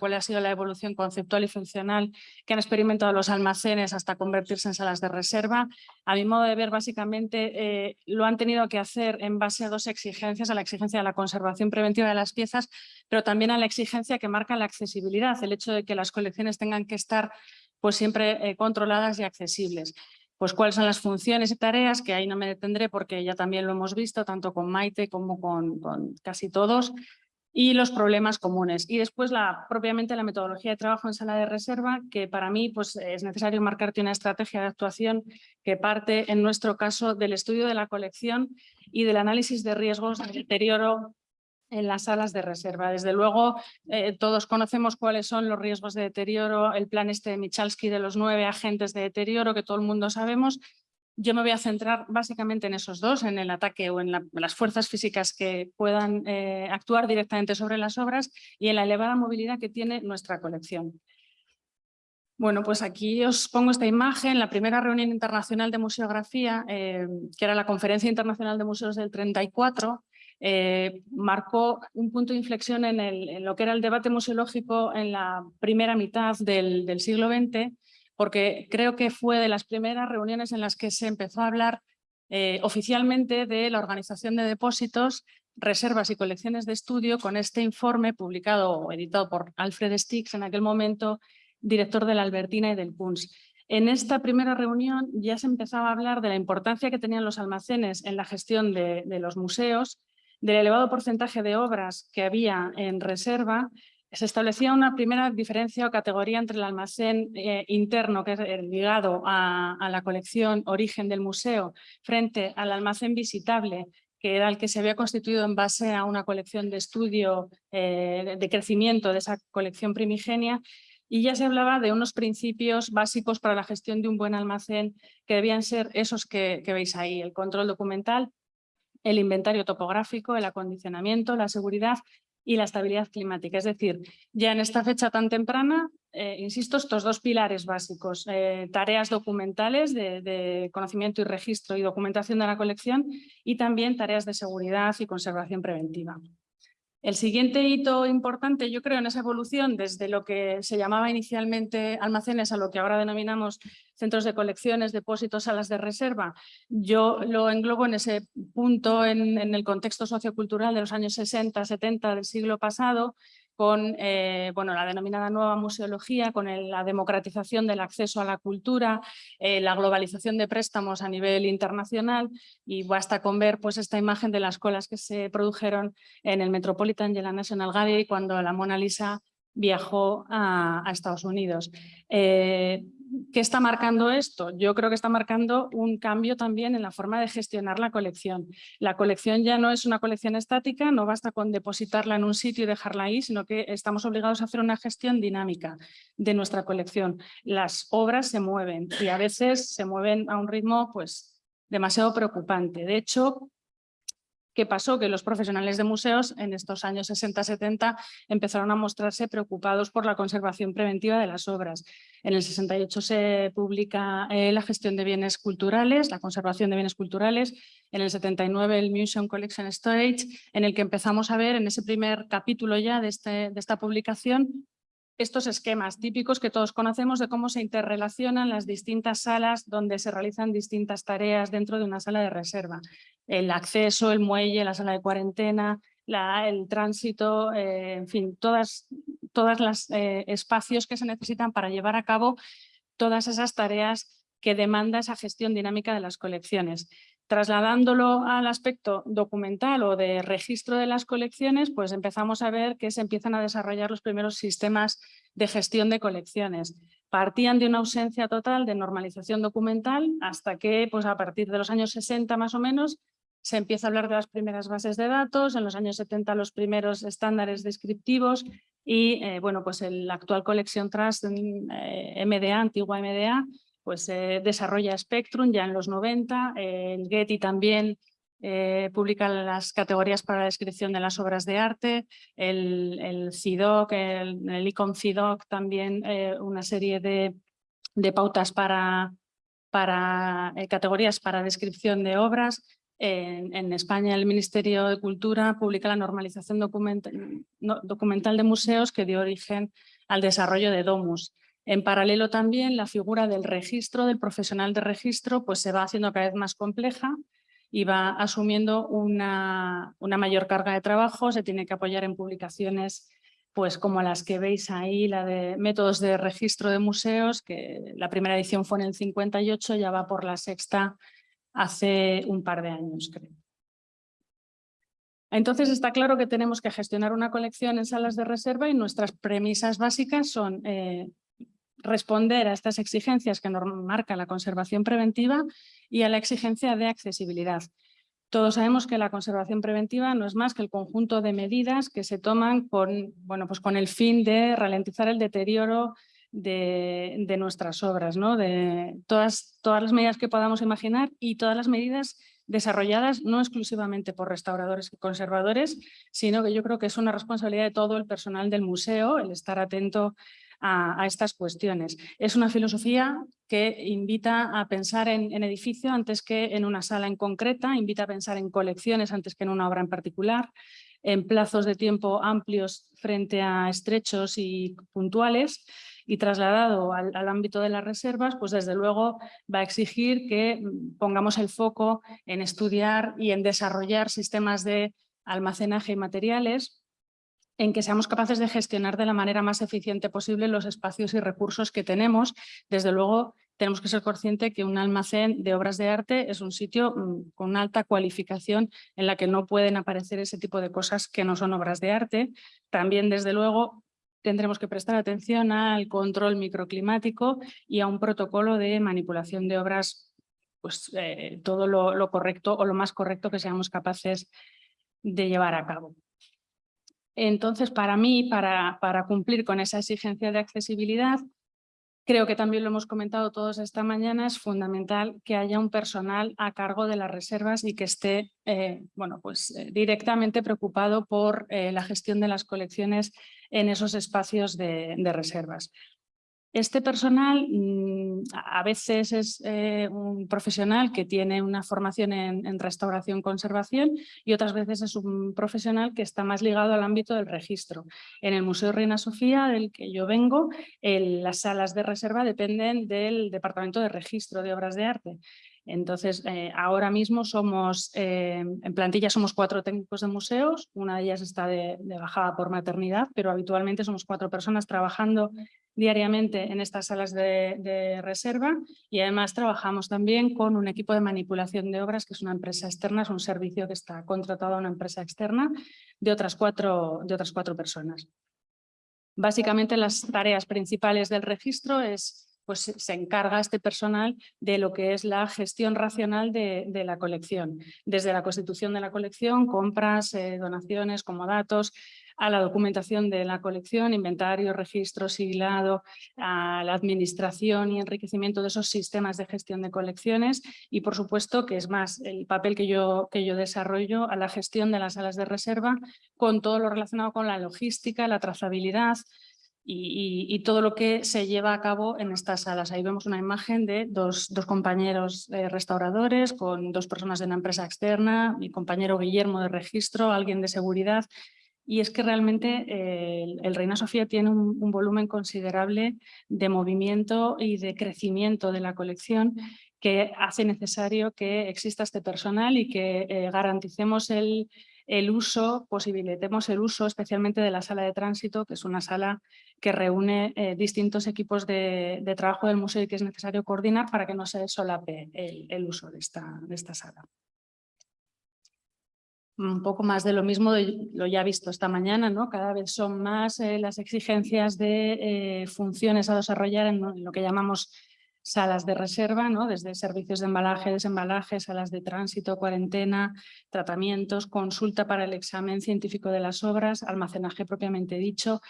cuál ha sido la evolución conceptual y funcional que han experimentado los almacenes hasta convertirse en salas de reserva. A mi modo de ver, básicamente eh, lo han tenido que hacer en base a dos exigencias, a la exigencia de la conservación preventiva de las piezas, pero también a la exigencia que marca la accesibilidad, el hecho de que las colecciones tengan que estar pues, siempre eh, controladas y accesibles. Pues cuáles son las funciones y tareas, que ahí no me detendré porque ya también lo hemos visto, tanto con Maite como con, casi todos, y los problemas comunes. Y después la, propiamente la metodología de trabajo en sala de reserva, que para mí pues, es necesario marcarte una estrategia de actuación que parte, en nuestro caso, del estudio de la colección y del análisis de riesgos de deterioro en las salas de reserva. Desde luego, eh, todos conocemos cuáles son los riesgos de deterioro, el plan este de Michalski de los nueve agentes de deterioro que todo el mundo sabemos. Yo me voy a centrar básicamente en esos dos, en el ataque o en las fuerzas físicas que puedan eh, actuar directamente sobre las obras y en la elevada movilidad que tiene nuestra colección. Bueno, pues aquí os pongo esta imagen, la primera reunión internacional de museografía, eh, que era la Conferencia Internacional de Museos del 34, eh, marcó un punto de inflexión en, lo que era el debate museológico en la primera mitad del, siglo XX, porque creo que fue de las primeras reuniones en las que se empezó a hablar eh, oficialmente de la organización de depósitos, reservas y colecciones de estudio con este informe publicado o editado por Alfred Stix en aquel momento, director de la Albertina y del Kunz. En esta primera reunión ya se empezaba a hablar de la importancia que tenían los almacenes en la gestión de los museos del elevado porcentaje de obras que había en reserva, se establecía una primera diferencia o categoría entre el almacén eh, interno, que es ligado a, la colección origen del museo, frente al almacén visitable, que era el que se había constituido en base a una colección de estudio eh, de crecimiento de esa colección primigenia, y ya se hablaba de unos principios básicos para la gestión de un buen almacén que debían ser esos que veis ahí, el control documental, el inventario topográfico, el acondicionamiento, la seguridad y la estabilidad climática. Es decir, ya en esta fecha tan temprana, eh, insisto, estos dos pilares básicos, eh, tareas documentales de, conocimiento y registro y documentación de la colección y también tareas de seguridad y conservación preventiva. El siguiente hito importante, yo creo, en esa evolución desde lo que se llamaba inicialmente almacenes a lo que ahora denominamos centros de colecciones, depósitos, salas de reserva, yo lo englobo en ese punto en, el contexto sociocultural de los años 60, 70 del siglo pasado, con eh, bueno, la denominada nueva museología, con la democratización del acceso a la cultura, eh, la globalización de préstamos a nivel internacional y basta con ver pues, esta imagen de las colas que se produjeron en el Metropolitan y la National Gallery cuando la Mona Lisa viajó a, Estados Unidos. Eh, ¿Qué está marcando esto? Yo creo que está marcando un cambio también en la forma de gestionar la colección. La colección ya no es una colección estática, no basta con depositarla en un sitio y dejarla ahí, sino que estamos obligados a hacer una gestión dinámica de nuestra colección. Las obras se mueven y a veces se mueven a un ritmo pues, demasiado preocupante. De hecho, ¿Qué pasó? Que los profesionales de museos en estos años 60-70 empezaron a mostrarse preocupados por la conservación preventiva de las obras. En el 68 se publica eh, la gestión de bienes culturales, la conservación de bienes culturales, en el 79 el Museum Collection Storage, en el que empezamos a ver en ese primer capítulo ya de, este, de esta publicación estos esquemas típicos que todos conocemos de cómo se interrelacionan las distintas salas donde se realizan distintas tareas dentro de una sala de reserva. El acceso, el muelle, la sala de cuarentena, el tránsito, eh, en fin, todos todas los eh, espacios que se necesitan para llevar a cabo todas esas tareas que demanda esa gestión dinámica de las colecciones. Trasladándolo al aspecto documental o de registro de las colecciones, pues empezamos a ver que se empiezan a desarrollar los primeros sistemas de gestión de colecciones. Partían de una ausencia total de normalización documental hasta que pues a partir de los años 60 más o menos se empieza a hablar de las primeras bases de datos, en los años 70 los primeros estándares descriptivos y eh, bueno, pues el actual Collection Trust eh, MDA, antigua MDA, pues eh, desarrolla Spectrum ya en los 90, el Getty también eh, publica las categorías para la descripción de las obras de arte, el, CIDOC, el, el ICOM CIDOC también eh, una serie de, pautas para, para categorías para descripción de obras, En, España el Ministerio de Cultura publica la normalización documental de museos que dio origen al desarrollo de Domus. En paralelo también la figura del registro, del profesional de registro, pues se va haciendo cada vez más compleja y va asumiendo una, una mayor carga de trabajo, se tiene que apoyar en publicaciones pues como las que veis ahí, la de métodos de registro de museos, que la primera edición fue en el 58, ya va por la sexta hace un par de años, creo. Entonces está claro que tenemos que gestionar una colección en salas de reserva y nuestras premisas básicas son eh, responder a estas exigencias que marca la conservación preventiva y a la exigencia de accesibilidad. Todos sabemos que la conservación preventiva no es más que el conjunto de medidas que se toman con, bueno, pues con el fin de ralentizar el deterioro de, nuestras obras, ¿no? de todas, todas las medidas que podamos imaginar y todas las medidas desarrolladas no exclusivamente por restauradores y conservadores, sino que yo creo que es una responsabilidad de todo el personal del museo el estar atento a, estas cuestiones. Es una filosofía que invita a pensar en, edificio antes que en una sala en concreta, invita a pensar en colecciones antes que en una obra en particular, en plazos de tiempo amplios frente a estrechos y puntuales y trasladado al, al, ámbito de las reservas, pues desde luego va a exigir que pongamos el foco en estudiar y en desarrollar sistemas de almacenaje y materiales en que seamos capaces de gestionar de la manera más eficiente posible los espacios y recursos que tenemos. Desde luego, tenemos que ser conscientes que un almacén de obras de arte es un sitio mm, con alta cualificación en la que no pueden aparecer ese tipo de cosas que no son obras de arte. También, desde luego, tendremos que prestar atención al control microclimático y a un protocolo de manipulación de obras, pues eh, todo lo correcto o lo más correcto que seamos capaces de llevar a cabo. Entonces, para mí, para, para cumplir con esa exigencia de accesibilidad, creo que también lo hemos comentado todos esta mañana, es fundamental que haya un personal a cargo de las reservas y que esté eh, bueno, pues, eh, directamente preocupado por eh, la gestión de las colecciones en esos espacios de reservas. Este personal mm, a veces es eh, un profesional que tiene una formación en, restauración-conservación y otras veces es un profesional que está más ligado al ámbito del registro. En el Museo Reina Sofía, del que yo vengo, las salas de reserva dependen del Departamento de Registro de Obras de Arte. Entonces, eh, ahora mismo somos, eh, en plantilla somos cuatro técnicos de museos, una de ellas está de, bajada por maternidad, pero habitualmente somos cuatro personas trabajando diariamente en estas salas de, reserva y además trabajamos también con un equipo de manipulación de obras que es una empresa externa, es un servicio que está contratado a una empresa externa de otras cuatro, de otras cuatro personas. Básicamente las tareas principales del registro es pues se encarga este personal de lo que es la gestión racional de, la colección, desde la constitución de la colección, compras, eh, donaciones, como datos, a la documentación de la colección, inventario, registro, siglado, a la administración y enriquecimiento de esos sistemas de gestión de colecciones y por supuesto que es más el papel que yo, que yo desarrollo a la gestión de las salas de reserva con todo lo relacionado con la logística, la trazabilidad, y, todo lo que se lleva a cabo en estas salas. Ahí vemos una imagen de dos, dos compañeros eh, restauradores con dos personas de una empresa externa, mi compañero Guillermo de registro, alguien de seguridad. Y es que realmente eh, el, Reina Sofía tiene un, volumen considerable de movimiento y de crecimiento de la colección que hace necesario que exista este personal y que eh, garanticemos el, el uso, posibilitemos el uso especialmente de la sala de tránsito, que es una sala que reúne eh, distintos equipos de, trabajo del museo y que es necesario coordinar para que no se solape el, uso de esta, de esta sala un poco más de lo mismo, lo ya visto esta mañana, ¿no? cada vez son más eh, las exigencias de eh, funciones a desarrollar en lo que llamamos salas de reserva, ¿no? desde servicios de embalaje, desembalaje, salas de tránsito, cuarentena, tratamientos, consulta para el examen científico de las obras, almacenaje propiamente dicho,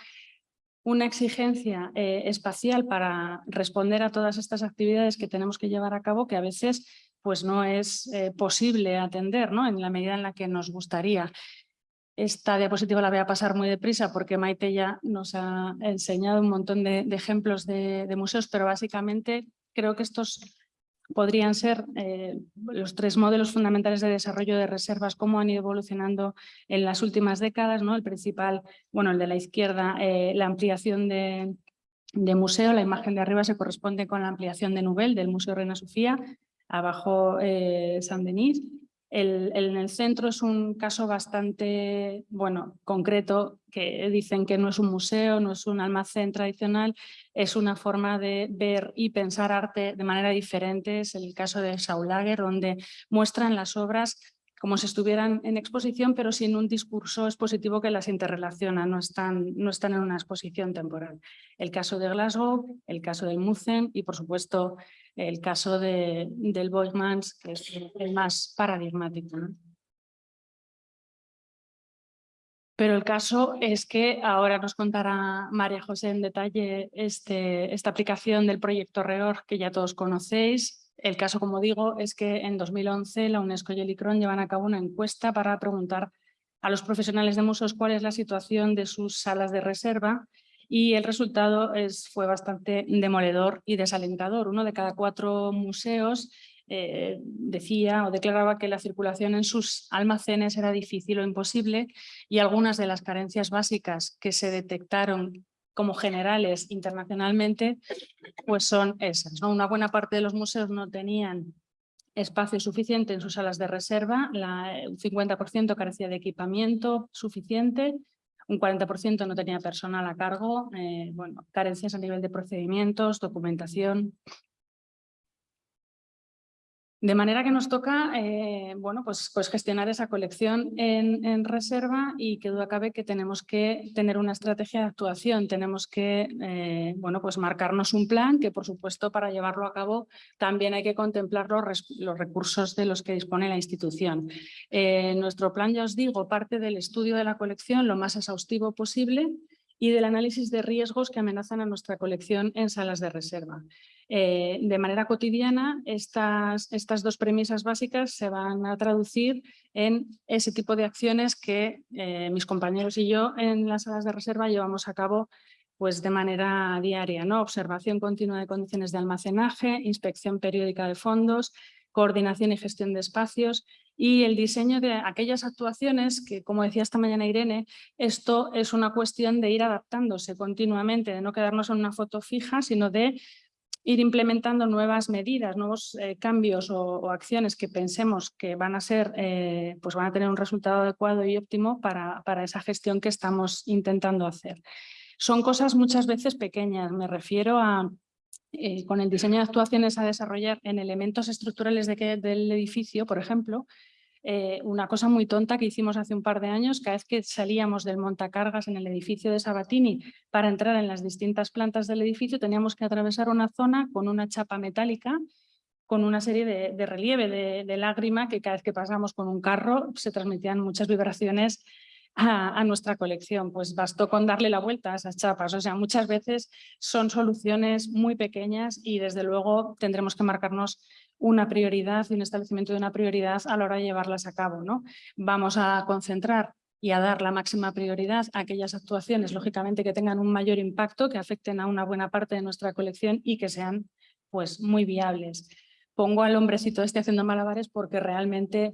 una exigencia eh, espacial para responder a todas estas actividades que tenemos que llevar a cabo que a veces pues, no es eh, posible atender ¿no? en la medida en la que nos gustaría. Esta diapositiva la voy a pasar muy deprisa porque Maite ya nos ha enseñado un montón de, ejemplos de, museos, pero básicamente creo que estos podrían ser eh, los tres modelos fundamentales de desarrollo de reservas, cómo han ido evolucionando en las últimas décadas. ¿no? El principal, bueno, el de la izquierda, eh, la ampliación de, museo, la imagen de arriba se corresponde con la ampliación de Nubel del Museo Reina Sofía, abajo eh, San Denis, el, en el centro es un caso bastante bueno, concreto, que dicen que no es un museo, no es un almacén tradicional, es una forma de ver y pensar arte de manera diferente. Es el caso de Saulager, donde muestran las obras como si estuvieran en exposición, pero sin un discurso expositivo que las interrelaciona, no están, no están en una exposición temporal. El caso de Glasgow, el caso del Musen y, por supuesto, el caso de, del Boymans, que es el más paradigmático. Pero el caso es que ahora nos contará María José en detalle este, esta aplicación del proyecto REOR que ya todos conocéis. El caso, como digo, es que en 2011 la UNESCO y el ICRON llevan a cabo una encuesta para preguntar a los profesionales de museos cuál es la situación de sus salas de reserva y el resultado es, fue bastante demoledor y desalentador. Uno de cada cuatro museos eh, decía o declaraba que la circulación en sus almacenes era difícil o imposible y algunas de las carencias básicas que se detectaron como generales internacionalmente, pues son esas. Una buena parte de los museos no tenían espacio suficiente en sus salas de reserva, la, un 50% carecía de equipamiento suficiente un 40% no tenía personal a cargo, eh, bueno, carencias a nivel de procedimientos, documentación. De manera que nos toca eh, bueno, pues, pues gestionar esa colección en, reserva y que duda cabe que tenemos que tener una estrategia de actuación, tenemos que eh, bueno, pues marcarnos un plan que por supuesto para llevarlo a cabo también hay que contemplar los, los recursos de los que dispone la institución. Eh, nuestro plan, ya os digo, parte del estudio de la colección lo más exhaustivo posible y del análisis de riesgos que amenazan a nuestra colección en salas de reserva. Eh, de manera cotidiana, estas, estas dos premisas básicas se van a traducir en ese tipo de acciones que eh, mis compañeros y yo en las salas de reserva llevamos a cabo pues de manera diaria, ¿no? observación continua de condiciones de almacenaje, inspección periódica de fondos, coordinación y gestión de espacios y el diseño de aquellas actuaciones que, como decía esta mañana Irene, esto es una cuestión de ir adaptándose continuamente, de no quedarnos en una foto fija, sino de ir implementando nuevas medidas, nuevos eh, cambios o, acciones que pensemos que van a ser, eh, pues van a tener un resultado adecuado y óptimo para, para esa gestión que estamos intentando hacer. Son cosas muchas veces pequeñas, me refiero a eh, con el diseño de actuaciones a desarrollar en elementos estructurales de del edificio, por ejemplo, eh, una cosa muy tonta que hicimos hace un par de años, cada vez que salíamos del montacargas en el edificio de Sabatini para entrar en las distintas plantas del edificio, teníamos que atravesar una zona con una chapa metálica con una serie de, relieve de, lágrima que cada vez que pasamos con un carro se transmitían muchas vibraciones a, nuestra colección. Pues bastó con darle la vuelta a esas chapas. O sea, muchas veces son soluciones muy pequeñas y desde luego tendremos que marcarnos una prioridad y un establecimiento de una prioridad a la hora de llevarlas a cabo. ¿no? Vamos a concentrar y a dar la máxima prioridad a aquellas actuaciones, lógicamente, que tengan un mayor impacto, que afecten a una buena parte de nuestra colección y que sean pues, muy viables. Pongo al hombrecito este haciendo malabares porque realmente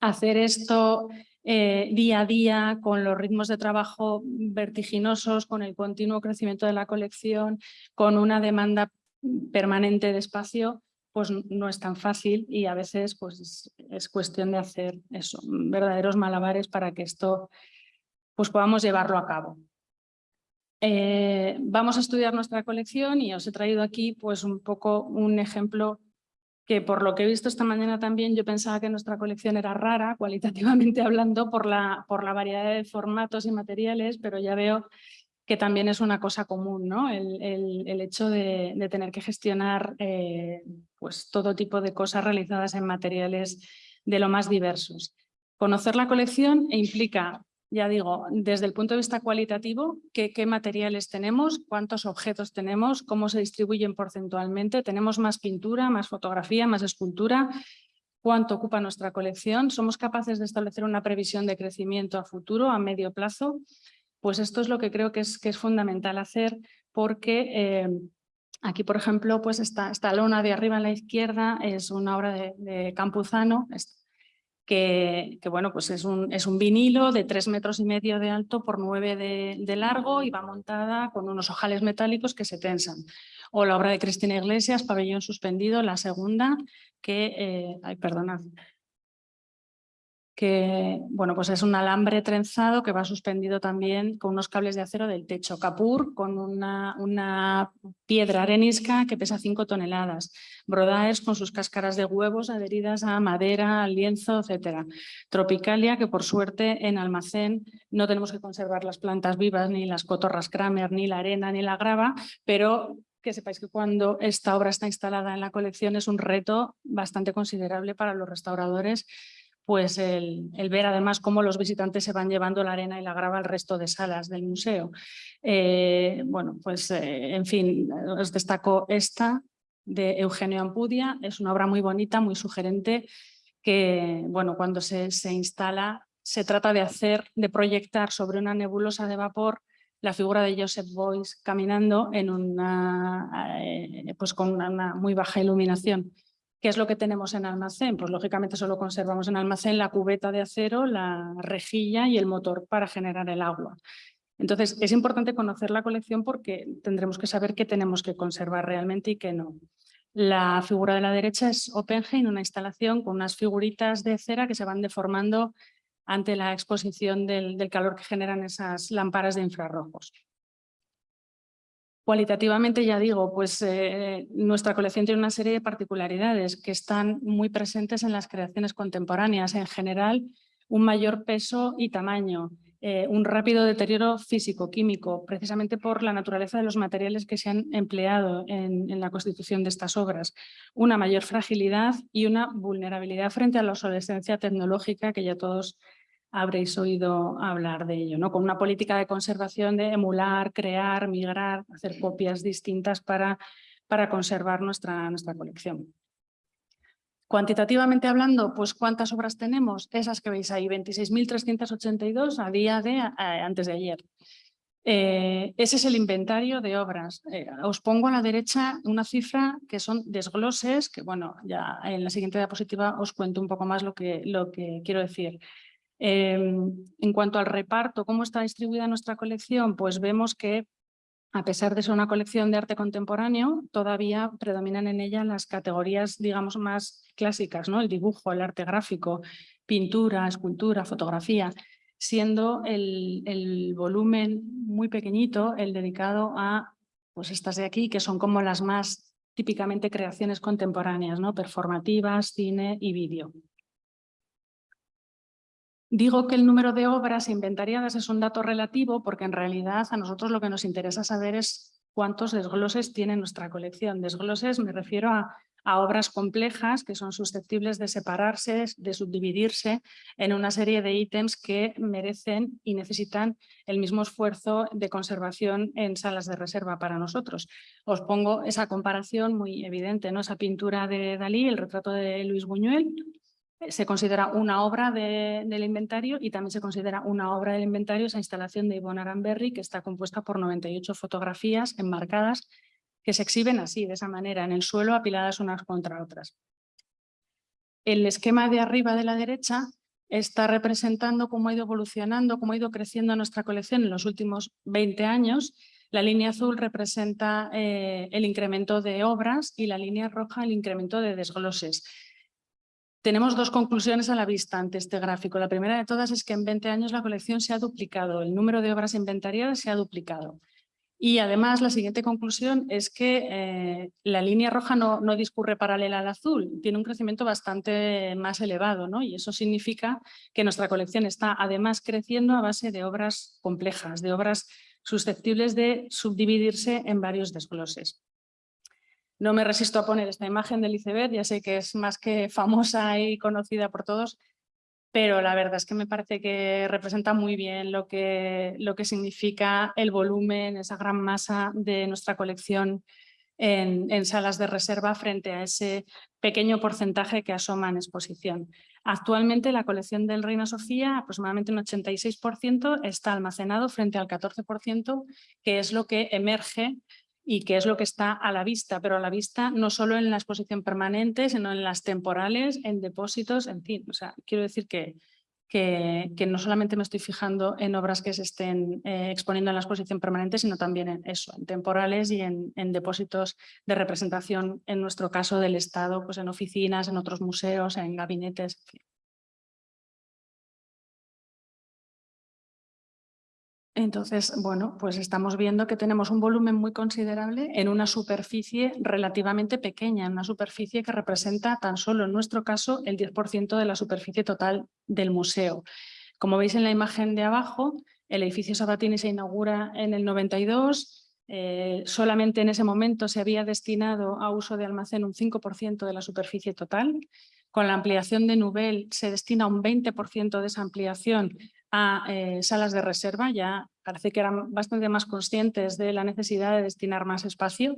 hacer esto eh, día a día, con los ritmos de trabajo vertiginosos, con el continuo crecimiento de la colección, con una demanda permanente de espacio, pues no es tan fácil y a veces pues es cuestión de hacer eso, verdaderos malabares para que esto pues podamos llevarlo a cabo. Eh, vamos a estudiar nuestra colección y os he traído aquí pues un poco un ejemplo que por lo que he visto esta mañana también yo pensaba que nuestra colección era rara, cualitativamente hablando, por la, por la variedad de formatos y materiales, pero ya veo que también es una cosa común, ¿no? el, el, hecho de, tener que gestionar eh, pues todo tipo de cosas realizadas en materiales de lo más diversos. Conocer la colección implica, ya digo, desde el punto de vista cualitativo, qué materiales tenemos, cuántos objetos tenemos, cómo se distribuyen porcentualmente, tenemos más pintura, más fotografía, más escultura, cuánto ocupa nuestra colección, somos capaces de establecer una previsión de crecimiento a futuro, a medio plazo, pues esto es lo que creo que es, que es fundamental hacer porque eh, Aquí, por ejemplo, pues esta, esta lona de arriba a la izquierda es una obra de, Campuzano, que, bueno, pues es un, es un vinilo de tres metros y medio de alto por nueve de, de, largo y va montada con unos ojales metálicos que se tensan. O la obra de Cristina Iglesias, Pabellón suspendido, la segunda, que, eh, ay, perdonad, que bueno, pues es un alambre trenzado que va suspendido también con unos cables de acero del techo. Capur con una, una piedra arenisca que pesa 5 toneladas. Brodaes con sus cáscaras de huevos adheridas a madera, lienzo, etc. Tropicalia que por suerte en almacén no tenemos que conservar las plantas vivas, ni las cotorras Kramer, ni la arena, ni la grava, pero que sepáis que cuando esta obra está instalada en la colección es un reto bastante considerable para los restauradores pues el, ver además cómo los visitantes se van llevando la arena y la grava al resto de salas del museo. Eh, bueno, pues eh, en fin, os destaco esta de Eugenio Ampudia, es una obra muy bonita, muy sugerente, que bueno, cuando se, se instala se trata de hacer, de proyectar sobre una nebulosa de vapor la figura de Joseph Boyce caminando en una, eh, pues con una muy baja iluminación. ¿Qué es lo que tenemos en almacén? Pues lógicamente solo conservamos en almacén la cubeta de acero, la rejilla y el motor para generar el agua. Entonces es importante conocer la colección porque tendremos que saber qué tenemos que conservar realmente y qué no. La figura de la derecha es Oppenheim, una instalación con unas figuritas de cera que se van deformando ante la exposición del, del calor que generan esas lámparas de infrarrojos. Cualitativamente, ya digo, pues eh, nuestra colección tiene una serie de particularidades que están muy presentes en las creaciones contemporáneas. En general, un mayor peso y tamaño, eh, un rápido deterioro físico-químico, precisamente por la naturaleza de los materiales que se han empleado en, en la constitución de estas obras, una mayor fragilidad y una vulnerabilidad frente a la obsolescencia tecnológica que ya todos habréis oído hablar de ello, ¿no? con una política de conservación de emular, crear, migrar, hacer copias distintas para, para conservar nuestra, nuestra colección. Cuantitativamente hablando, pues ¿cuántas obras tenemos? Esas que veis ahí, 26.382 a día de eh, antes de ayer. Eh, ese es el inventario de obras. Eh, os pongo a la derecha una cifra que son desgloses, que bueno, ya en la siguiente diapositiva os cuento un poco más lo que, lo que quiero decir. Em, en cuanto al reparto, ¿cómo está distribuida nuestra colección? Pues vemos que a pesar de ser una colección de arte contemporáneo, todavía predominan en ella las categorías, digamos, más clásicas, ¿no? El dibujo, el arte gráfico, pintura, escultura, fotografía, siendo el, el volumen muy pequeñito el dedicado a pues estas de aquí, que son como las más típicamente creaciones contemporáneas, ¿no? performativas, cine y vídeo. Digo que el número de obras inventariadas es un dato relativo porque en realidad a nosotros lo que nos interesa saber es cuántos desgloses tiene nuestra colección. Desgloses me refiero a, obras complejas que son susceptibles de separarse, de subdividirse en una serie de ítems que merecen y necesitan el mismo esfuerzo de conservación en salas de reserva para nosotros. Os pongo esa comparación muy evidente, ¿no? esa pintura de Dalí, el retrato de Luis Buñuel, se considera una obra del inventario y también se considera una obra del inventario esa instalación de Yvonne Aramberry que está compuesta por 98 fotografías enmarcadas que se exhiben así, de esa manera, en el suelo apiladas unas contra otras. El esquema de arriba de la derecha está representando cómo ha ido evolucionando, cómo ha ido creciendo nuestra colección en los últimos 20 años. La línea azul representa eh, el incremento de obras y la línea roja el incremento de desgloses. Tenemos dos conclusiones a la vista ante este gráfico. La primera de todas es que en 20 años la colección se ha duplicado, el número de obras inventariadas se ha duplicado. Y además la siguiente conclusión es que eh, la línea roja no, no, discurre paralela al azul, tiene un crecimiento bastante más elevado ¿no? y eso significa que nuestra colección está además creciendo a base de obras complejas, de obras susceptibles de subdividirse en varios desgloses. No me resisto a poner esta imagen del iceberg, ya sé que es más que famosa y conocida por todos, pero la verdad es que me parece que representa muy bien lo que, lo que significa el volumen, esa gran masa de nuestra colección en, en, salas de reserva frente a ese pequeño porcentaje que asoma en exposición. Actualmente la colección del Reina Sofía, aproximadamente un 86%, está almacenado frente al 14%, que es lo que emerge y qué es lo que está a la vista, pero a la vista no solo en la exposición permanente, sino en las temporales, en depósitos, en fin. O sea, quiero decir que, que, no solamente me estoy fijando en obras que se estén eh, exponiendo en la exposición permanente, sino también en eso, en temporales y en, depósitos de representación, en nuestro caso del Estado, pues en oficinas, en otros museos, en gabinetes, en fin. Entonces, bueno, pues estamos viendo que tenemos un volumen muy considerable en una superficie relativamente pequeña, en una superficie que representa tan solo en nuestro caso el 10% de la superficie total del museo. Como veis en la imagen de abajo, el edificio Sabatini se inaugura en el 92, eh, solamente en ese momento se había destinado a uso de almacén un 5% de la superficie total. Con la ampliación de Nubel se destina un 20% de esa ampliación a eh, salas de reserva, ya parece que eran bastante más conscientes de la necesidad de destinar más espacio.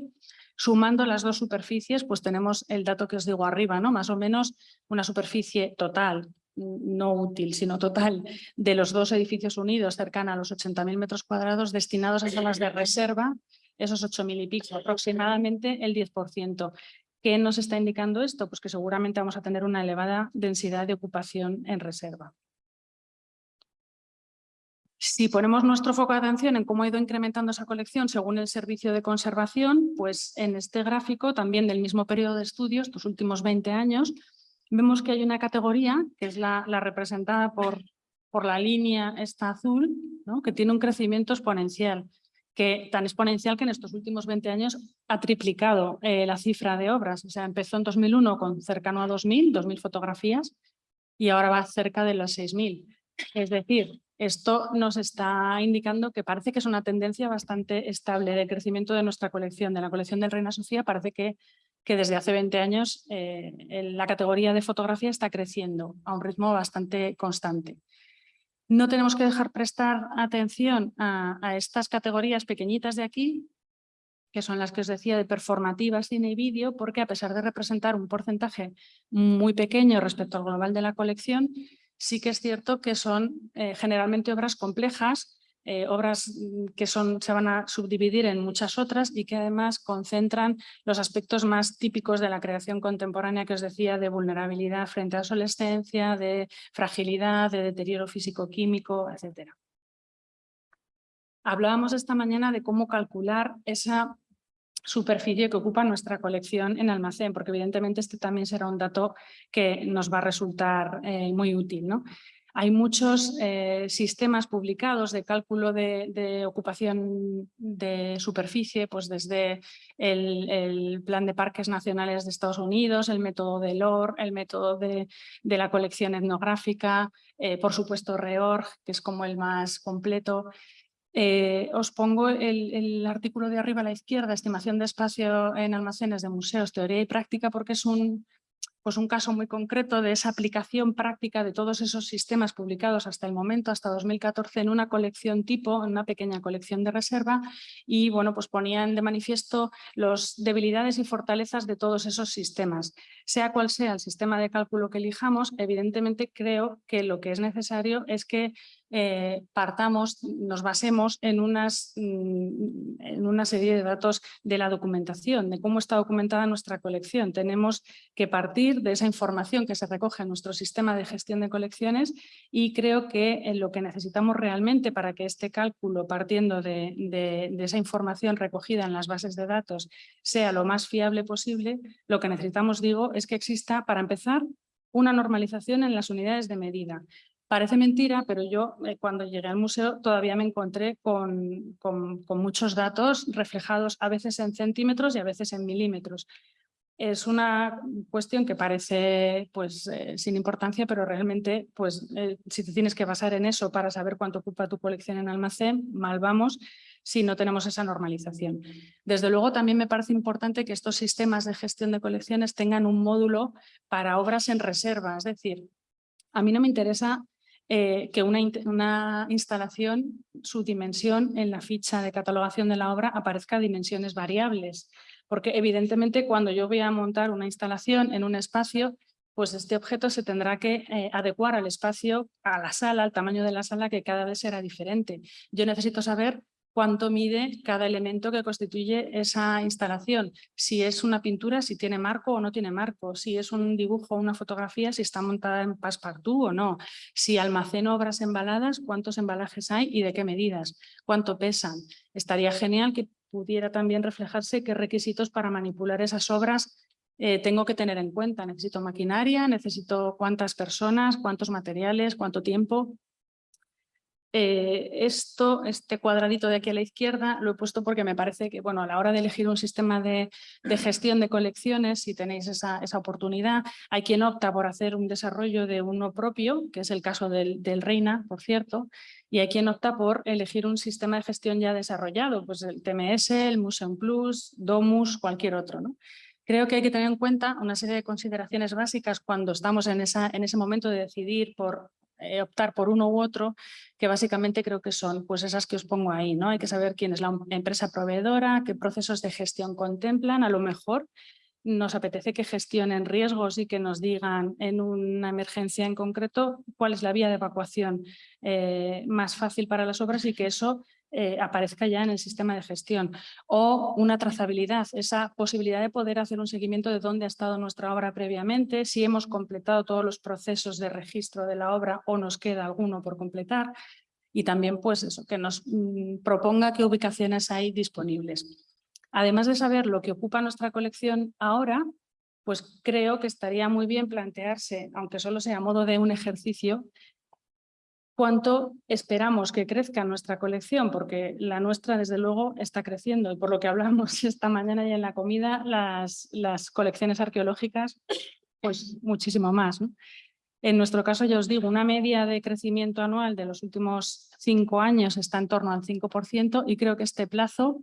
Sumando las dos superficies, pues tenemos el dato que os digo arriba, ¿no? más o menos una superficie total, no útil, sino total, de los dos edificios unidos, cercana a los 80.000 metros cuadrados, destinados a salas de reserva, esos 8.000 y pico, aproximadamente el 10%. ¿Qué nos está indicando esto? Pues que seguramente vamos a tener una elevada densidad de ocupación en reserva. Si ponemos nuestro foco de atención en cómo ha ido incrementando esa colección según el servicio de conservación, pues en este gráfico, también del mismo periodo de estudios, estos últimos 20 años, vemos que hay una categoría, que es la, representada por, por la línea esta azul, que tiene un crecimiento exponencial, que, tan exponencial que en estos últimos 20 años ha triplicado eh, la cifra de obras. O sea, empezó en 2001 con cercano a 2.000, 2.000 fotografías, y ahora va cerca de las 6.000. Es decir, esto nos está indicando que parece que es una tendencia bastante estable de crecimiento de nuestra colección, de la colección del Reina Sofía. Parece que, que desde hace 20 años eh, la categoría de fotografía está creciendo a un ritmo bastante constante. No tenemos que dejar prestar atención a, a estas categorías pequeñitas de aquí, que son las que os decía de performativa, cine y vídeo, porque a pesar de representar un porcentaje muy pequeño respecto al global de la colección, sí que es cierto que son eh, generalmente obras complejas, eh, obras mm, que se van a subdividir en muchas otras y que además concentran los aspectos más típicos de la creación contemporánea que os decía de vulnerabilidad frente a adolescencia, de fragilidad, de deterioro físico-químico, etc. Hablábamos esta mañana de cómo calcular esa superficie que ocupa nuestra colección en almacén, porque evidentemente este también será un dato que nos va a resultar eh, muy útil. ¿no? Hay muchos eh, sistemas publicados de cálculo de, ocupación de superficie, pues desde el, Plan de Parques Nacionales de Estados Unidos, el método de LOR, el método de, la colección etnográfica, eh, por supuesto REORG, que es como el más completo, eh, os pongo el, artículo de arriba a la izquierda, estimación de espacio en almacenes de museos, teoría y práctica, porque es un, pues un caso muy concreto de esa aplicación práctica de todos esos sistemas publicados hasta el momento, hasta 2014, en una colección tipo, en una pequeña colección de reserva, y bueno, pues ponían de manifiesto las debilidades y fortalezas de todos esos sistemas. Sea cual sea el sistema de cálculo que elijamos, evidentemente creo que lo que es necesario es que eh, partamos, nos basemos en, unas, mm, en una serie de datos de la documentación, de cómo está documentada nuestra colección. Tenemos que partir de esa información que se recoge en nuestro sistema de gestión de colecciones y creo que en lo que necesitamos realmente para que este cálculo, partiendo de, de esa información recogida en las bases de datos, sea lo más fiable posible, lo que necesitamos, digo, es que exista, para empezar, una normalización en las unidades de medida. Parece mentira, pero yo eh, cuando llegué al museo todavía me encontré con, con, muchos datos reflejados a veces en centímetros y a veces en milímetros. Es una cuestión que parece pues, eh, sin importancia, pero realmente pues, eh, si te tienes que basar en eso para saber cuánto ocupa tu colección en almacén, mal vamos si no tenemos esa normalización. Desde luego también me parece importante que estos sistemas de gestión de colecciones tengan un módulo para obras en reserva, es decir, a mí no me interesa eh, que una, una, instalación, su dimensión en la ficha de catalogación de la obra aparezca dimensiones variables, porque evidentemente cuando yo voy a montar una instalación en un espacio, pues este objeto se tendrá que eh, adecuar al espacio, a la sala, al tamaño de la sala, que cada vez será diferente. Yo necesito saber cuánto mide cada elemento que constituye esa instalación. Si es una pintura, si tiene marco o no tiene marco. Si es un dibujo o una fotografía, si está montada en passepartout o no. Si almaceno obras embaladas, cuántos embalajes hay y de qué medidas. Cuánto pesan. Estaría genial que pudiera también reflejarse qué requisitos para manipular esas obras eh, tengo que tener en cuenta. Necesito maquinaria, necesito cuántas personas, cuántos materiales, cuánto tiempo. Eh, esto, este cuadradito de aquí a la izquierda, lo he puesto porque me parece que bueno, a la hora de elegir un sistema de, gestión de colecciones, si tenéis esa, oportunidad, hay quien opta por hacer un desarrollo de uno propio, que es el caso del, Reina, por cierto, y hay quien opta por elegir un sistema de gestión ya desarrollado, pues el TMS, el Museum Plus, Domus, cualquier otro. ¿no? Creo que hay que tener en cuenta una serie de consideraciones básicas cuando estamos en, esa, en ese momento de decidir por eh, optar por uno u otro, que básicamente creo que son pues esas que os pongo ahí. ¿no? Hay que saber quién es la empresa proveedora, qué procesos de gestión contemplan, a lo mejor nos apetece que gestionen riesgos y que nos digan en una emergencia en concreto cuál es la vía de evacuación eh, más fácil para las obras y que eso eh, aparezca ya en el sistema de gestión. O una trazabilidad, esa posibilidad de poder hacer un seguimiento de dónde ha estado nuestra obra previamente, si hemos completado todos los procesos de registro de la obra o nos queda alguno por completar. Y también pues eso, que nos mm, proponga qué ubicaciones hay disponibles. Además de saber lo que ocupa nuestra colección ahora, pues creo que estaría muy bien plantearse, aunque solo sea a modo de un ejercicio, cuánto esperamos que crezca nuestra colección, porque la nuestra desde luego está creciendo y por lo que hablamos esta mañana y en la comida, las, colecciones arqueológicas, pues muchísimo más. En nuestro caso, ya os digo, una media de crecimiento anual de los últimos cinco años está en torno al 5% y creo que este plazo,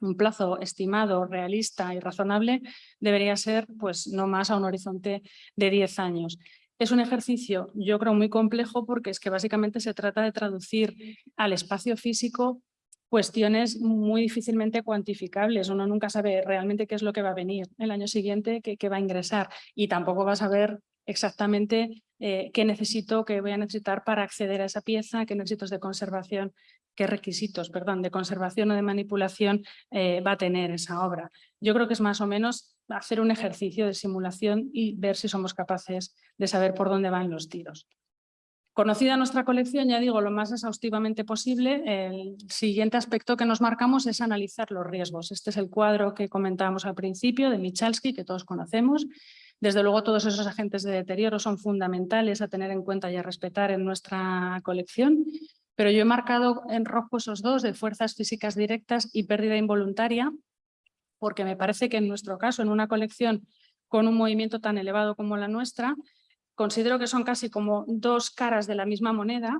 un plazo estimado, realista y razonable, debería ser pues no más a un horizonte de 10 años. Es un ejercicio, yo creo, muy complejo porque es que básicamente se trata de traducir al espacio físico cuestiones muy difícilmente cuantificables. Uno nunca sabe realmente qué es lo que va a venir el año siguiente, qué, va a ingresar y tampoco va a saber exactamente eh, qué necesito, qué voy a necesitar para acceder a esa pieza, qué necesitos de conservación, qué requisitos perdón, de conservación o de manipulación eh, va a tener esa obra. Yo creo que es más o menos hacer un ejercicio de simulación y ver si somos capaces de saber por dónde van los tiros. Conocida nuestra colección, ya digo, lo más exhaustivamente posible, el siguiente aspecto que nos marcamos es analizar los riesgos. Este es el cuadro que comentábamos al principio de Michalski, que todos conocemos. Desde luego todos esos agentes de deterioro son fundamentales a tener en cuenta y a respetar en nuestra colección, pero yo he marcado en rojo esos dos de fuerzas físicas directas y pérdida involuntaria, porque me parece que en nuestro caso, en una colección con un movimiento tan elevado como la nuestra, considero que son casi como dos caras de la misma moneda.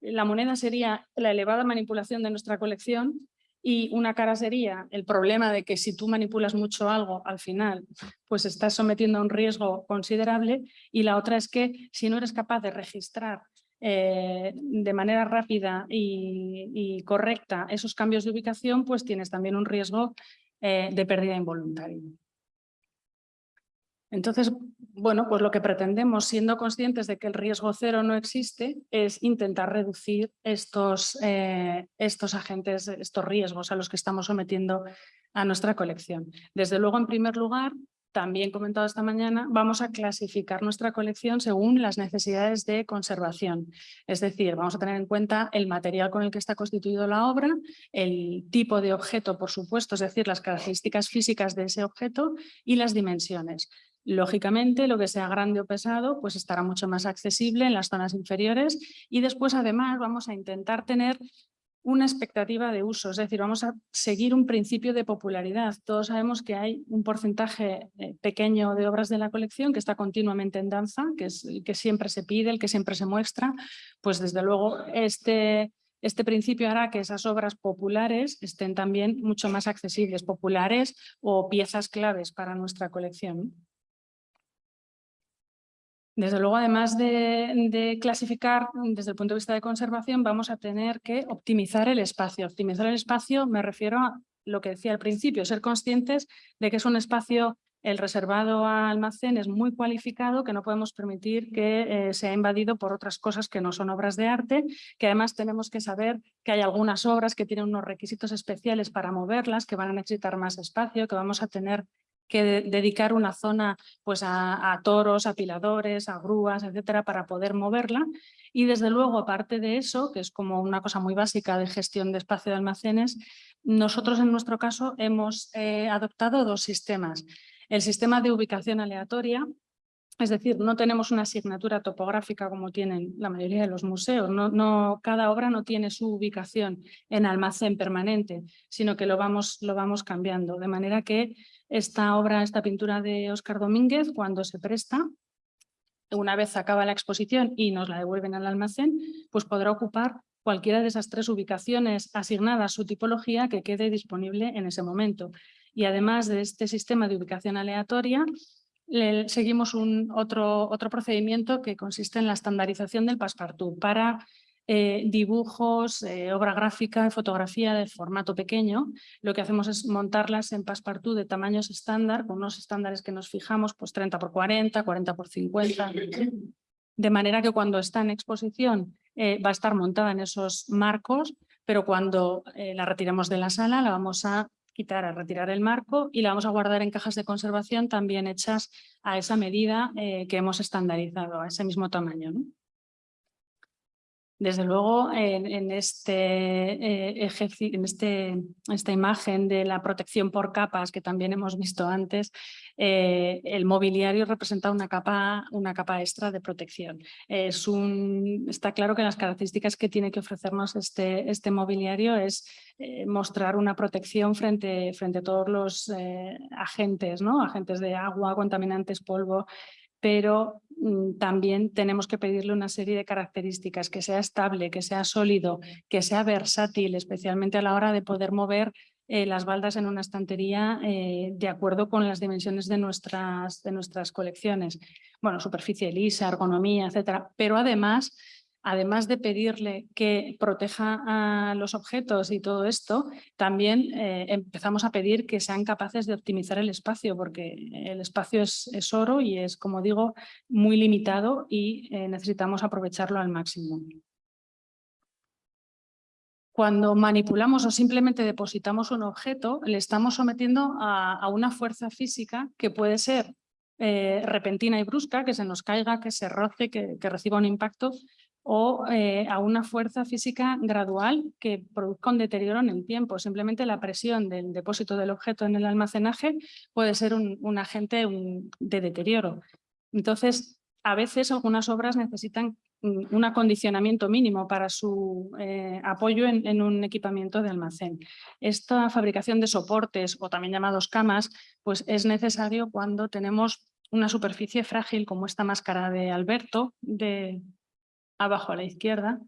La moneda sería la elevada manipulación de nuestra colección y una cara sería el problema de que si tú manipulas mucho algo, al final pues estás sometiendo a un riesgo considerable y la otra es que si no eres capaz de registrar eh, de manera rápida y, correcta esos cambios de ubicación, pues tienes también un riesgo eh, de pérdida involuntaria. Entonces, bueno, pues lo que pretendemos, siendo conscientes de que el riesgo cero no existe, es intentar reducir estos, eh, estos agentes, estos riesgos a los que estamos sometiendo a nuestra colección. Desde luego, en primer lugar, también comentado esta mañana, vamos a clasificar nuestra colección según las necesidades de conservación. Es decir, vamos a tener en cuenta el material con el que está constituido la obra, el tipo de objeto, por supuesto, es decir, las características físicas de ese objeto y las dimensiones. Lógicamente, lo que sea grande o pesado, pues estará mucho más accesible en las zonas inferiores y después, además, vamos a intentar tener una expectativa de uso, es decir, vamos a seguir un principio de popularidad. Todos sabemos que hay un porcentaje eh, pequeño de obras de la colección que está continuamente en danza, que es el que siempre se pide, el que siempre se muestra, pues desde luego este, este principio hará que esas obras populares estén también mucho más accesibles, populares o piezas claves para nuestra colección. Desde luego, además de, clasificar desde el punto de vista de conservación, vamos a tener que optimizar el espacio. Optimizar el espacio me refiero a lo que decía al principio, ser conscientes de que es un espacio el reservado a almacén es muy cualificado, que no podemos permitir que eh, sea invadido por otras cosas que no son obras de arte, que además tenemos que saber que hay algunas obras que tienen unos requisitos especiales para moverlas, que van a necesitar más espacio, que vamos a tener que dedicar una zona pues, a, a, toros, apiladores, a grúas, etcétera, para poder moverla. Y desde luego, aparte de eso, que es como una cosa muy básica de gestión de espacio de almacenes, nosotros en nuestro caso hemos eh, adoptado dos sistemas. El sistema de ubicación aleatoria, es decir, no tenemos una asignatura topográfica como tienen la mayoría de los museos. No, no, cada obra no tiene su ubicación en almacén permanente, sino que lo vamos, lo vamos cambiando. De manera que esta obra, esta pintura de Óscar Domínguez, cuando se presta, una vez acaba la exposición y nos la devuelven al almacén, pues podrá ocupar cualquiera de esas tres ubicaciones asignadas a su tipología que quede disponible en ese momento. Y además de este sistema de ubicación aleatoria, seguimos un otro, otro procedimiento que consiste en la estandarización del passepartout para eh, dibujos, eh, obra gráfica fotografía de formato pequeño. Lo que hacemos es montarlas en passepartout de tamaños estándar, con unos estándares que nos fijamos, pues 30 por 40, 40 por 50, de manera que cuando está en exposición eh, va a estar montada en esos marcos, pero cuando la retiremos de la sala la vamos a quitar, a retirar el marco y la vamos a guardar en cajas de conservación también hechas a esa medida que hemos estandarizado, a ese mismo tamaño. Desde luego, en, este, eh, en este, esta imagen de la protección por capas que también hemos visto antes, eh, el mobiliario representa una capa, una capa extra de protección. Está claro que las características que tiene que ofrecernos este, este mobiliario es eh, mostrar una protección frente, frente a todos los agentes, ¿no? agentes de agua, contaminantes, polvo, pero mm, también tenemos que pedirle una serie de características, que sea estable, que sea sólido, que sea versátil, especialmente a la hora de poder mover eh, las baldas en una estantería eh, de acuerdo con las dimensiones de nuestras, de nuestras colecciones. Bueno, superficie lisa, ergonomía, etcétera, pero además además de pedirle que proteja a los objetos y todo esto, también eh, empezamos a pedir que sean capaces de optimizar el espacio, porque el espacio es, oro y es, como digo, muy limitado y eh, necesitamos aprovecharlo al máximo. Cuando manipulamos o simplemente depositamos un objeto, le estamos sometiendo a, una fuerza física que puede ser eh, repentina y brusca, que se nos caiga, que se roce, que reciba un impacto, o eh, a una fuerza física gradual que produzca un deterioro en el tiempo. Simplemente la presión del depósito del objeto en el almacenaje puede ser un, agente de deterioro. Entonces, a veces algunas obras necesitan un acondicionamiento mínimo para su eh, apoyo en, en, un equipamiento de almacén. Esta fabricación de soportes, o también llamados camas, pues es necesario cuando tenemos una superficie frágil como esta máscara de Alberto, de, abajo a la izquierda.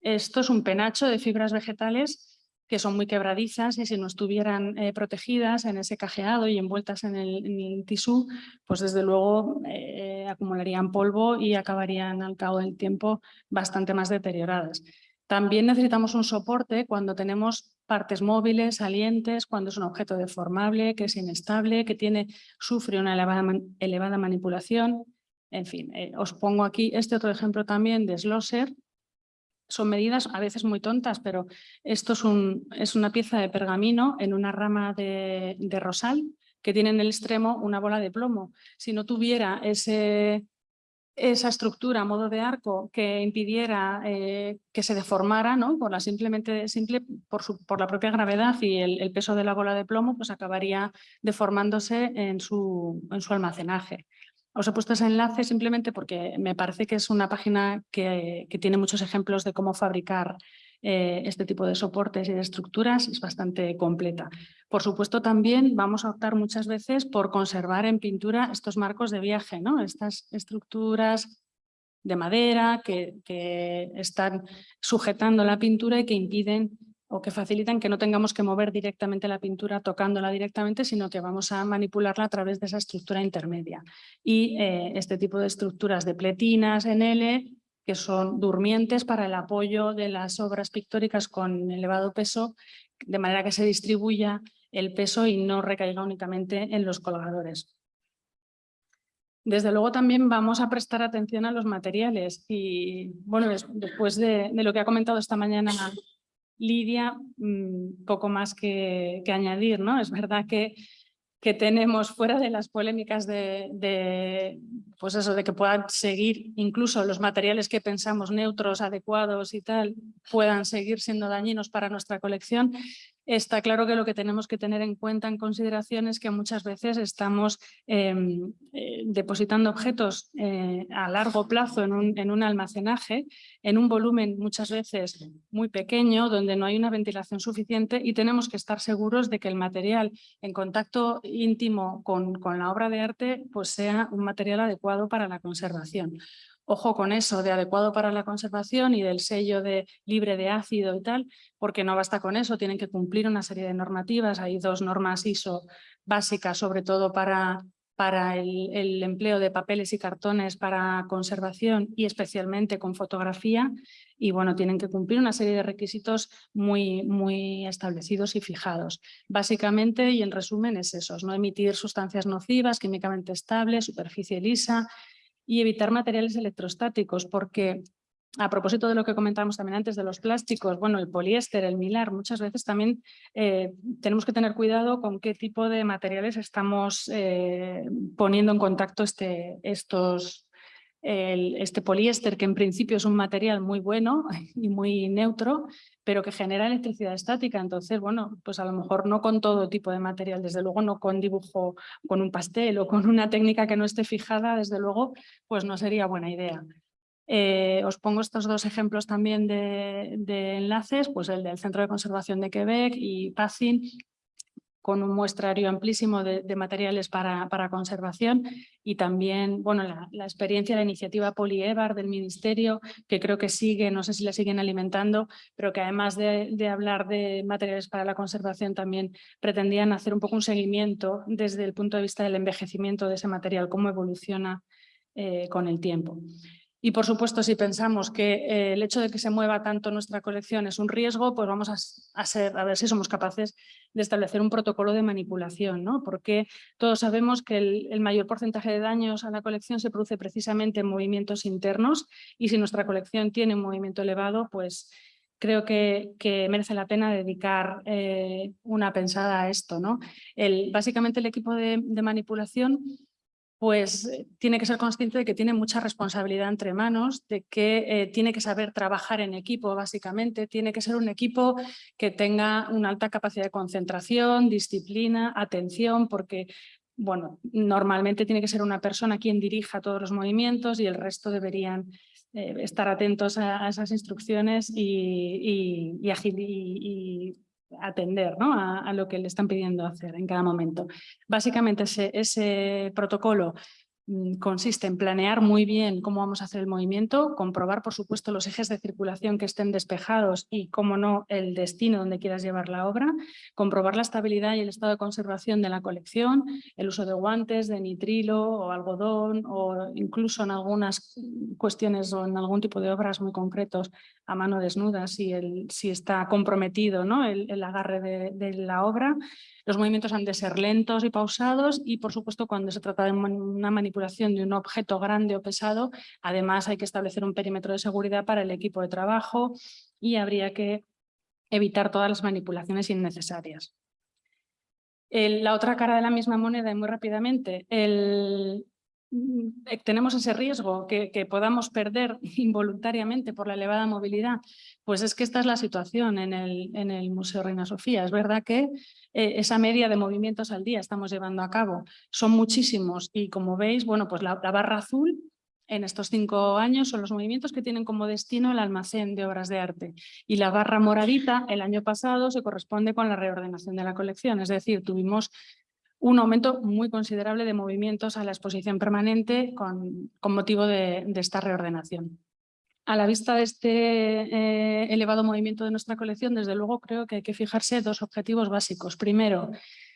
Esto es un penacho de fibras vegetales que son muy quebradizas y si no estuvieran eh, protegidas en ese cajeado y envueltas en el, tisú, pues desde luego eh, acumularían polvo y acabarían al cabo del tiempo bastante más deterioradas. También necesitamos un soporte cuando tenemos partes móviles, salientes, cuando es un objeto deformable, que es inestable, que tiene, sufre una elevada manipulación, en fin, eh, os pongo aquí este otro ejemplo también de Schlosser. Son medidas a veces muy tontas, pero esto es, un, es una pieza de pergamino en una rama de, rosal que tiene en el extremo una bola de plomo. Si no tuviera esa estructura a modo de arco que impidiera eh, que se deformara, ¿no? por, la simplemente, simple, por, su, por la propia gravedad y el, peso de la bola de plomo, pues acabaría deformándose en su almacenaje. Os he puesto ese enlace simplemente porque me parece que es una página que, tiene muchos ejemplos de cómo fabricar eh, este tipo de soportes y de estructuras, es bastante completa. Por supuesto, también vamos a optar muchas veces por conservar en pintura estos marcos de viaje, ¿no? estas estructuras de madera que, que están sujetando la pintura y que impiden o que facilitan que no tengamos que mover directamente la pintura tocándola directamente, sino que vamos a manipularla a través de esa estructura intermedia. Y eh, este tipo de estructuras de pletinas en L, que son durmientes para el apoyo de las obras pictóricas con elevado peso, de manera que se distribuya el peso y no recaiga únicamente en los colgadores. Desde luego también vamos a prestar atención a los materiales y bueno, después de, lo que ha comentado esta mañana Lidia, mm, poco más que, añadir, ¿no? Es verdad que que tenemos fuera de las polémicas de, pues eso, de que puedan seguir incluso los materiales que pensamos neutros, adecuados y tal, puedan seguir siendo dañinos para nuestra colección, está claro que lo que tenemos que tener en cuenta en consideración es que muchas veces estamos em, eh, depositando objetos eh, a largo plazo en un, en un, almacenaje, en un volumen muchas veces muy pequeño, donde no hay una ventilación suficiente y tenemos que estar seguros de que el material en contacto íntimo con, con la obra de arte pues sea un material adecuado para la conservación. Ojo con eso de adecuado para la conservación y del sello de libre de ácido y tal, porque no basta con eso, tienen que cumplir una serie de normativas. Hay dos normas ISO básicas, sobre todo para, para el, empleo de papeles y cartones para conservación y especialmente con fotografía. Y bueno, tienen que cumplir una serie de requisitos muy, muy establecidos y fijados. Básicamente y en resumen es eso, no emitir sustancias nocivas, químicamente estables, superficie lisa, y evitar materiales electrostáticos, porque a propósito de lo que comentábamos también antes de los plásticos, bueno, el poliéster, el milar, muchas veces también eh, tenemos que tener cuidado con qué tipo de materiales estamos eh, poniendo en contacto este, estos, este poliéster, que en principio es un material muy bueno y muy neutro, pero que genera electricidad estática. Entonces, bueno, pues a lo mejor no con todo tipo de material, desde luego no con dibujo, con un pastel o con una técnica que no esté fijada, desde luego, pues no sería buena idea. Eh, os pongo estos dos ejemplos también de, de, enlaces, pues el del Centro de Conservación de Quebec y PACIN, con un muestrario amplísimo de, materiales para, para, conservación y también bueno, la, experiencia, la iniciativa Polievar del Ministerio, que creo que sigue, no sé si la siguen alimentando, pero que además de, hablar de materiales para la conservación también pretendían hacer un poco un seguimiento desde el punto de vista del envejecimiento de ese material, cómo evoluciona eh, con el tiempo. Y por supuesto, si pensamos que eh, el hecho de que se mueva tanto nuestra colección es un riesgo, pues vamos a, ser, a ver si somos capaces de establecer un protocolo de manipulación, ¿no? porque todos sabemos que el, mayor porcentaje de daños a la colección se produce precisamente en movimientos internos y si nuestra colección tiene un movimiento elevado, pues creo que, merece la pena dedicar eh, una pensada a esto. ¿no? El, básicamente el equipo de manipulación pues eh, tiene que ser consciente de que tiene mucha responsabilidad entre manos, de que eh, tiene que saber trabajar en equipo básicamente, tiene que ser un equipo que tenga una alta capacidad de concentración, disciplina, atención, porque bueno, normalmente tiene que ser una persona quien dirija todos los movimientos y el resto deberían eh, estar atentos a, esas instrucciones y, y, y atender ¿no? a, lo que le están pidiendo hacer en cada momento. Básicamente ese, protocolo Mm, consiste en planear muy bien cómo vamos a hacer el movimiento, comprobar por supuesto los ejes de circulación que estén despejados y cómo no el destino donde quieras llevar la obra, comprobar la estabilidad y el estado de conservación de la colección, el uso de guantes, de nitrilo o algodón o incluso en algunas cuestiones o en algún tipo de obras muy concretos a mano desnuda si, el, si está comprometido ¿no? el, agarre de, la obra, los movimientos han de ser lentos y pausados y, por supuesto, cuando se trata de una manipulación de un objeto grande o pesado, además hay que establecer un perímetro de seguridad para el equipo de trabajo y habría que evitar todas las manipulaciones innecesarias. la otra cara de la misma moneda, y muy rápidamente, el, tenemos ese riesgo que, podamos perder involuntariamente por la elevada movilidad, pues es que esta es la situación en el, Museo Reina Sofía. Es verdad que eh, esa media de movimientos al día estamos llevando a cabo son muchísimos y como veis, bueno, pues la, barra azul en estos cinco años son los movimientos que tienen como destino el almacén de obras de arte. Y la barra moradita el año pasado se corresponde con la reordenación de la colección, es decir, tuvimos un aumento muy considerable de movimientos a la exposición permanente con, motivo de, esta reordenación. A la vista de este eh, elevado movimiento de nuestra colección, desde luego creo que hay que fijarse dos objetivos básicos. Primero,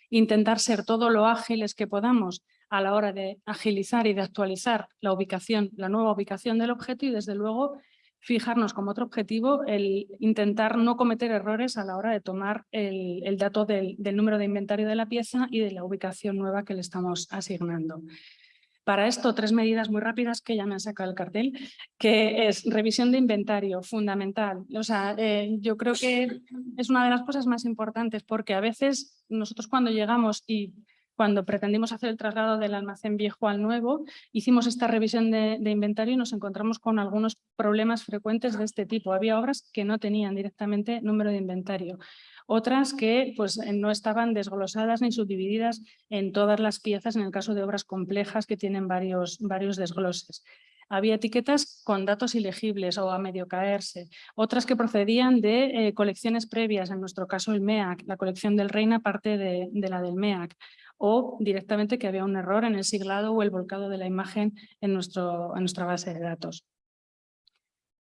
intentar ser todo lo ágiles que podamos a la hora de agilizar y de actualizar la ubicación, la nueva ubicación del objeto y desde luego fijarnos como otro objetivo el intentar no cometer errores a la hora de tomar el, dato del, número de inventario de la pieza y de la ubicación nueva que le estamos asignando. Para esto, tres medidas muy rápidas que ya me han sacado el cartel, que es revisión de inventario, fundamental. O sea, eh, yo creo que es una de las cosas más importantes porque a veces nosotros cuando llegamos y cuando pretendimos hacer el traslado del almacén viejo al nuevo, hicimos esta revisión de, inventario y nos encontramos con algunos problemas frecuentes de este tipo. Había obras que no tenían directamente número de inventario otras que pues, eh, no estaban desglosadas ni subdivididas en todas las piezas en el caso de obras complejas que tienen varios, varios desgloses. Había etiquetas con datos ilegibles o a medio caerse, otras que procedían de eh, colecciones previas, en nuestro caso el MEAC, la colección del Reina parte de la del MEAC, o directamente que había un error en el siglado o el volcado de la imagen en, nuestro, en nuestra base de datos.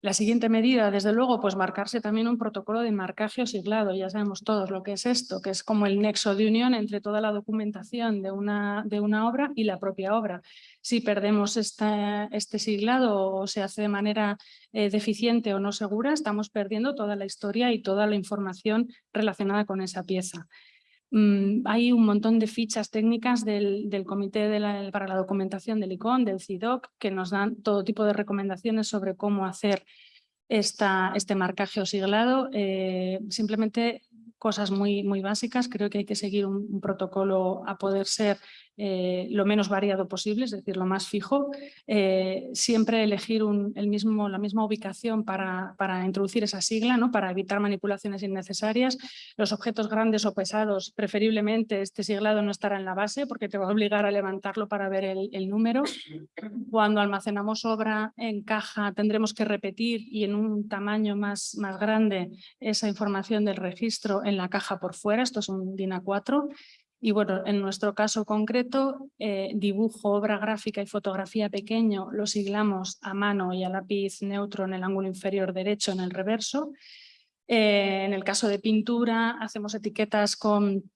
La siguiente medida, desde luego, pues marcarse también un protocolo de marcaje o siglado. Ya sabemos todos lo que es esto, que es como el nexo de unión entre toda la documentación de una, de una obra y la propia obra. Si perdemos este siglado o se hace de manera eh, deficiente o no segura, estamos perdiendo toda la historia y toda la información relacionada con esa pieza. Mm, hay un montón de fichas técnicas del, Comité para la Documentación del ICON, del CIDOC, que nos dan todo tipo de recomendaciones sobre cómo hacer esta, este marcaje o siglado. Eh, simplemente cosas muy, muy básicas. Creo que hay que seguir un protocolo a poder ser eh, lo menos variado posible, es decir, lo más fijo. Eh, siempre elegir el mismo, la misma ubicación para, para, introducir esa sigla, ¿no? para evitar manipulaciones innecesarias. Los objetos grandes o pesados, preferiblemente este siglado no estará en la base porque te va a obligar a levantarlo para ver el, el número. Cuando almacenamos obra en caja tendremos que repetir y en un tamaño más, más grande esa información del registro en la caja por fuera, esto es un DIN A4 y bueno, en nuestro caso concreto, eh, dibujo, obra gráfica y fotografía pequeño lo siglamos a mano y a lápiz neutro en el ángulo inferior derecho en el reverso. Eh, en el caso de pintura hacemos etiquetas con,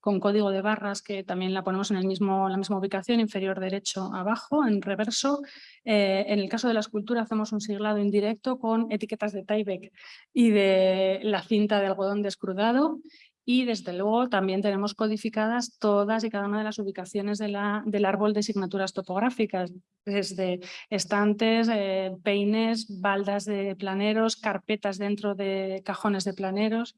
con, código de barras que también la ponemos en el mismo, la misma ubicación, inferior derecho abajo, en reverso. Eh, en el caso de la escultura hacemos un siglado indirecto con etiquetas de Tyvek y de la cinta de algodón descrudado y desde luego también tenemos codificadas todas y cada una de las ubicaciones de la, del árbol de asignaturas topográficas, desde estantes, eh, peines, baldas de planeros, carpetas dentro de cajones de planeros.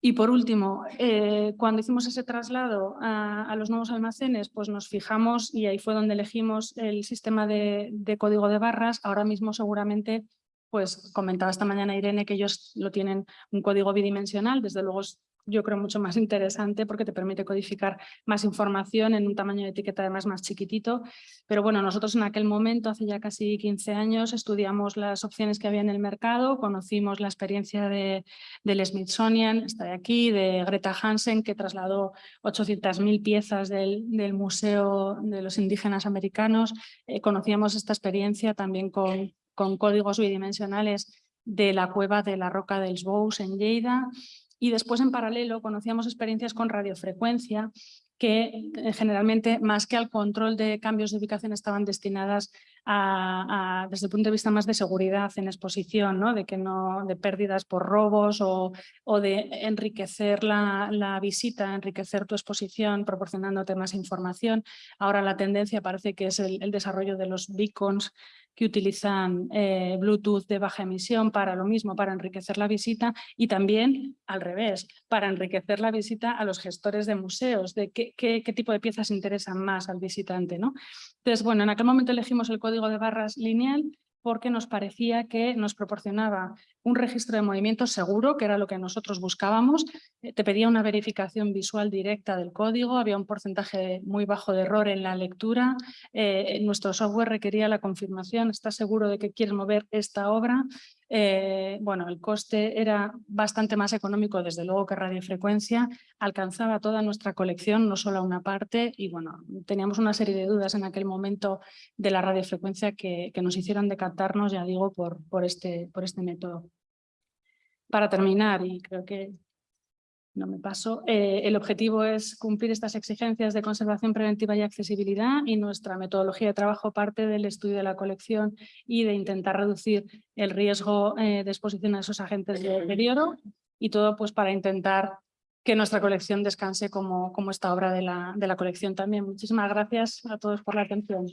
Y por último, eh, cuando hicimos ese traslado a, los nuevos almacenes, pues nos fijamos y ahí fue donde elegimos el sistema de, código de barras. Ahora mismo seguramente pues comentaba esta mañana Irene que ellos lo tienen un código bidimensional, desde luego yo creo mucho más interesante porque te permite codificar más información en un tamaño de etiqueta además más chiquitito. Pero bueno, nosotros en aquel momento, hace ya casi 15 años, estudiamos las opciones que había en el mercado, conocimos la experiencia de, del Smithsonian, está de aquí, de Greta Hansen, que trasladó 800.000 piezas del, del, Museo de los Indígenas Americanos. Eh, conocíamos esta experiencia también con con códigos bidimensionales de la cueva de la Roca dels Bous en Lleida y después en paralelo conocíamos experiencias con radiofrecuencia que eh, generalmente más que al control de cambios de ubicación estaban destinadas desde el punto de vista más de seguridad en exposición, ¿no? de, que no, de pérdidas por robos o, de enriquecer la, visita, enriquecer tu exposición proporcionándote más información. Ahora la tendencia parece que es el, desarrollo de los beacons que utilizan eh, Bluetooth de baja emisión para lo mismo, para enriquecer la visita y también al revés, para enriquecer la visita a los gestores de museos, de qué, qué, qué tipo de piezas interesan más al visitante. ¿no? Entonces, bueno, en aquel momento elegimos el código de barras lineal porque nos parecía que nos proporcionaba un registro de movimiento seguro, que era lo que nosotros buscábamos. Eh, te pedía una verificación visual directa del código, había un porcentaje muy bajo de error en la lectura. Eh, nuestro software requería la confirmación, ¿estás seguro de que quieres mover esta obra? Eh, bueno, el coste era bastante más económico, desde luego, que radiofrecuencia, alcanzaba toda nuestra colección, no solo una parte, y bueno, teníamos una serie de dudas en aquel momento de la radiofrecuencia que, nos hicieron decantarnos, ya digo, este, por este método. Para terminar, y creo que no me paso. Eh, el objetivo es cumplir estas exigencias de conservación preventiva y accesibilidad y nuestra metodología de trabajo parte del estudio de la colección y de intentar reducir el riesgo eh, de exposición a esos agentes de deterioro y todo pues para intentar que nuestra colección descanse como, como esta obra de la, de la colección también. Muchísimas gracias a todos por la atención.